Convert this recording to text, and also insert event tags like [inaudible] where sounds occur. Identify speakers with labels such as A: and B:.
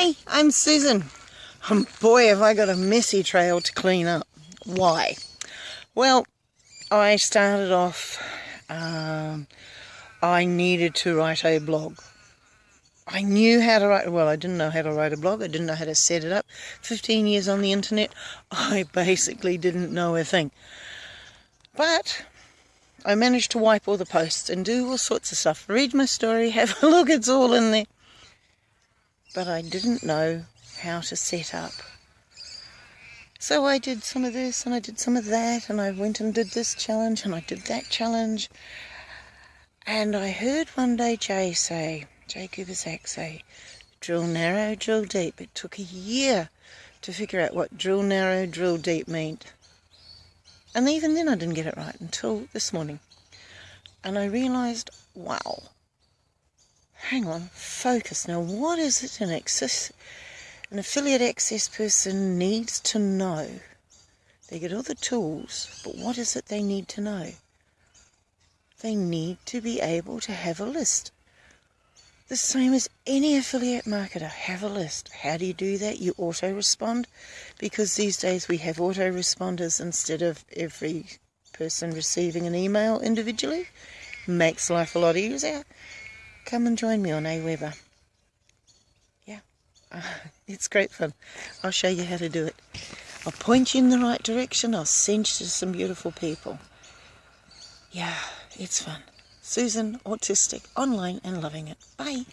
A: Hi, I'm Susan. Um, boy, have I got a messy trail to clean up. Why? Well, I started off, um, I needed to write a blog. I knew how to write, well, I didn't know how to write a blog. I didn't know how to set it up. 15 years on the internet, [laughs] I basically didn't know a thing. But I managed to wipe all the posts and do all sorts of stuff. Read my story, [laughs] have a look, it's all in there but I didn't know how to set up. So I did some of this and I did some of that and I went and did this challenge and I did that challenge. And I heard one day Jay say, Jay Kubassek say, drill narrow, drill deep. It took a year to figure out what drill narrow, drill deep meant. And even then I didn't get it right until this morning. And I realised, wow, hang on, focus. Now, what is it an, access, an affiliate access person needs to know? They get all the tools, but what is it they need to know? They need to be able to have a list. The same as any affiliate marketer, have a list. How do you do that? You auto respond because these days we have autoresponders instead of every person receiving an email individually. Makes life a lot easier come and join me on AWeber. Yeah, uh, [laughs] it's great fun. I'll show you how to do it. I'll point you in the right direction. I'll send you to some beautiful people. Yeah, it's fun. Susan, autistic, online and loving it. Bye.